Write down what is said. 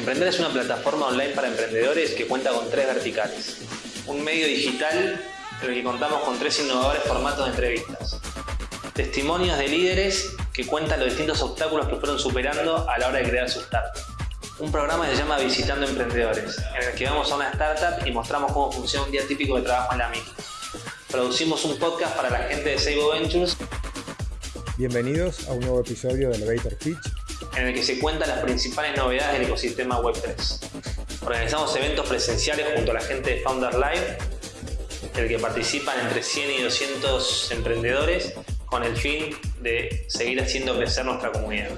Emprender es una plataforma online para emprendedores que cuenta con tres verticales. Un medio digital en el que contamos con tres innovadores formatos de entrevistas. Testimonios de líderes que cuentan los distintos obstáculos que fueron superando a la hora de crear su startup. Un programa que se llama Visitando Emprendedores, en el que vamos a una startup y mostramos cómo funciona un día típico de trabajo en la misma. Producimos un podcast para la gente de Seibo Ventures Bienvenidos a un nuevo episodio de Elevator Pitch, en el que se cuentan las principales novedades del ecosistema Web3. Organizamos eventos presenciales junto a la gente de Founder Live, en el que participan entre 100 y 200 emprendedores con el fin de seguir haciendo crecer nuestra comunidad.